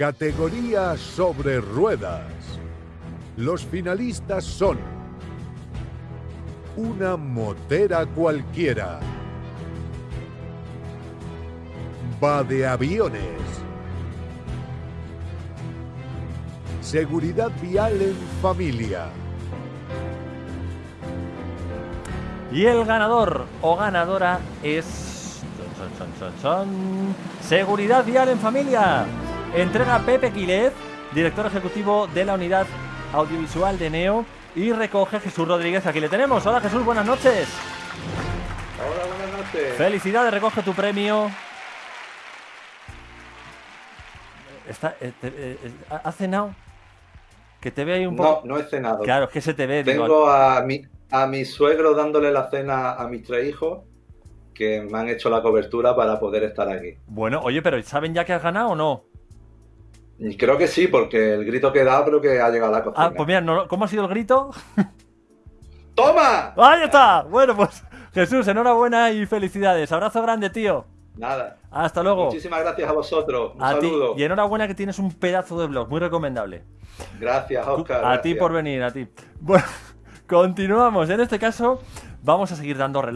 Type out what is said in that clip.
Categoría sobre ruedas. Los finalistas son una motera cualquiera. Va de aviones. Seguridad vial en familia. Y el ganador o ganadora es... chon, chon, chon, Seguridad vial en familia. Entrega Pepe Quilet, director ejecutivo de la unidad audiovisual de Neo. Y recoge Jesús Rodríguez. Aquí le tenemos. Hola Jesús, buenas noches. Hola, buenas noches. Felicidades, recoge tu premio. Está, eh, te- eh, eh, ¿Has cenado? Que te ve ahí un No, poco... no he cenado. Claro, es que se te ve. digo, Tengo a mi, a mi suegro dándole la cena a mis tres hijos que me han hecho la cobertura para poder estar aquí. Bueno, oye, pero ¿saben ya que has ganado o no? Creo que sí, porque el grito que dado creo que ha llegado a la cocina. Ah, pues mira, no- ¿cómo ha sido el grito? ¡Toma! ¡Ahí está! Bueno, pues Jesús, enhorabuena y felicidades. Abrazo grande, tío. Nada. Hasta luego. Muchísimas gracias a vosotros. Un A ti. saludo. Y enhorabuena que tienes un pedazo de blog, muy recomendable. Gracias, Oscar. a ti por venir, a ti. Bueno, continuamos. En este caso, vamos a seguir dando reloj.